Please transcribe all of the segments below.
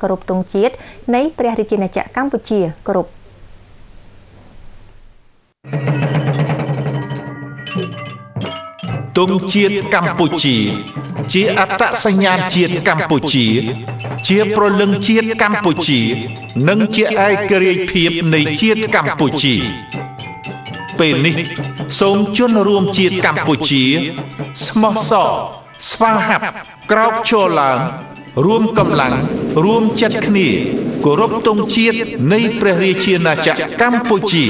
គោរពទង់ជាតិនៃព្រះរាជាណាចក្រកម្ពុជាគោរពទង់ជាតិកម្ពុជា ជាអត្តសញ្ញាណជាតិកម្ពុជា ជាប្រលឹងជាតិកម្ពុជា និងជាឯករាជ្យភាពនៃជាតិកម្ពុជា ពេលនេះ សូមជន់រួមជាតិកម្ពុជា ស្មោះសរស្វាហាប់ក្រោកឈរឡើង រួមកម្លាំងរួមចិត្តគ្នាគោរពទង់ជាតិនៃព្រះរាជាណាចក្រកម្ពុជា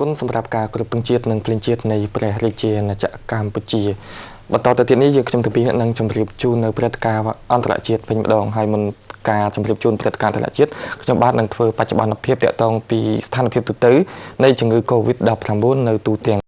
គុណសម្រាប់ការគ្រប់ទង់ជាតិនិងភ្លេងជាតិនៃព្រះរាជាណាចក្រកម្ពុជាបន្តទៅទៀតនេះយើងខ្ញុំទាំងពីរនឹងជម្រាបជូននៅព្រឹត្តិការណ៍អន្តរជាតិវិញម្ដងហើយមុនការជម្រាបជូនព្រឹត្តិការណ៍អន្តរជាតិខ្ញុំបាទនឹងធ្វើបច្ចុប្បន្នភាពតាក់ទងពីស្ថានភាពទូទៅនៃជំងឺ Covid-19 នៅទូទាំង